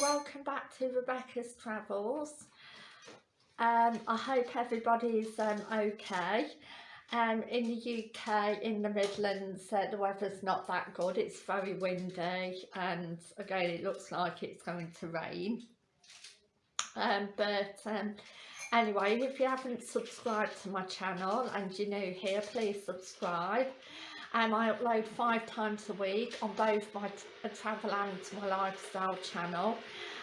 welcome back to Rebecca's Travels. Um, I hope everybody's um, okay. Um, in the UK, in the Midlands, uh, the weather's not that good. It's very windy and again it looks like it's going to rain. Um, but um, anyway, if you haven't subscribed to my channel and you're new here, please subscribe um, I upload five times a week on both my travel and my lifestyle channel.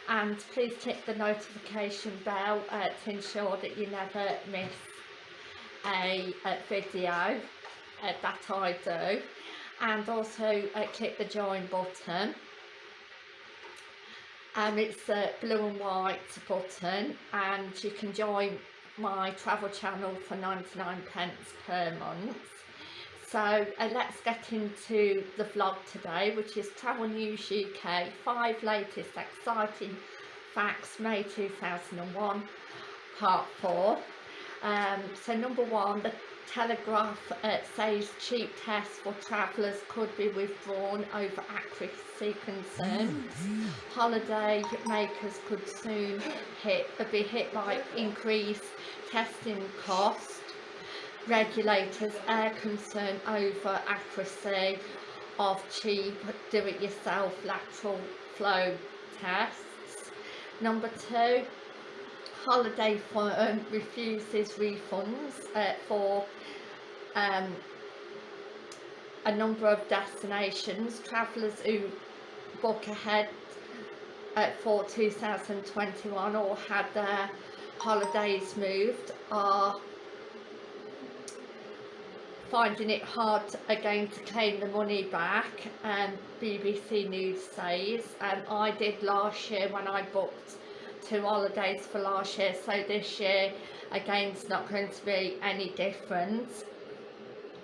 And please click the notification bell uh, to ensure that you never miss a, a video uh, that I do. And also uh, click the join button. And um, it's a blue and white button and you can join my travel channel for 99 pence per month so uh, let's get into the vlog today, which is Travel News UK, five latest exciting facts, May 2001, part four. Um, so number one, the Telegraph uh, says cheap tests for travellers could be withdrawn over accuracy concerns. Holiday makers could soon hit, be hit by increased testing costs regulators are concerned over accuracy of cheap do-it-yourself lateral flow tests. Number two, holiday firm refuses refunds uh, for um, a number of destinations. Travellers who book ahead uh, for 2021 or had their holidays moved are finding it hard again to claim the money back and um, BBC News says. And um, I did last year when I booked two holidays for last year so this year again it's not going to be any different.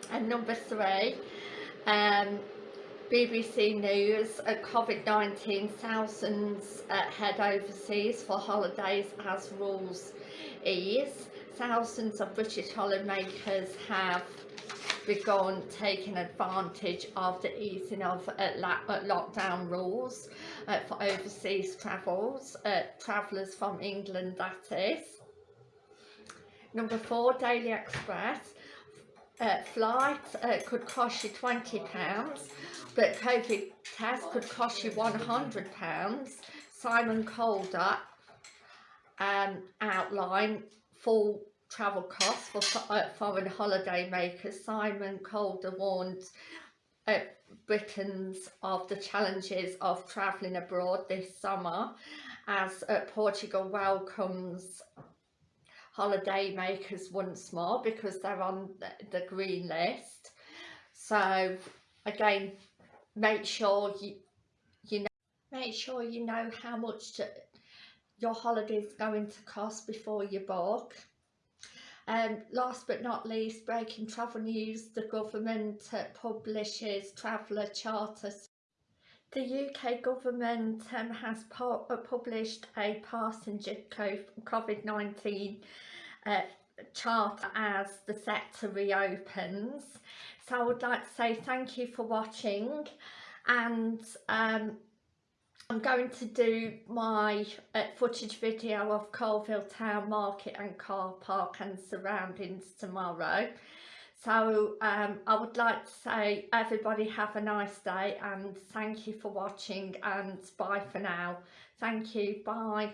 And number three um, BBC News uh, COVID-19 thousands uh, head overseas for holidays as rules ease thousands of British holidaymakers have begun taking advantage of the easing of uh, uh, lockdown rules uh, for overseas travels, travellers from England that is. Number four, Daily Express. Uh, flight uh, could cost you £20 but COVID test could cost you £100. Simon Calder um, outline full travel costs for uh, foreign holiday makers, Simon Calder warned uh, Britons of the challenges of travelling abroad this summer as uh, Portugal welcomes holiday makers once more because they're on the, green list. So again, make sure you you know make sure you know how much to, your holiday is going to cost before you book. Um, last but not least, breaking travel news, the government publishes traveller charters. The UK government um, has uh, published a passenger COVID-19 uh, charter as the sector reopens. So I would like to say thank you for watching and um, I'm going to do my uh, footage video of Coalville Town Market and Car Park and surroundings tomorrow. So um, I would like to say everybody have a nice day and thank you for watching and bye for now. Thank you, bye.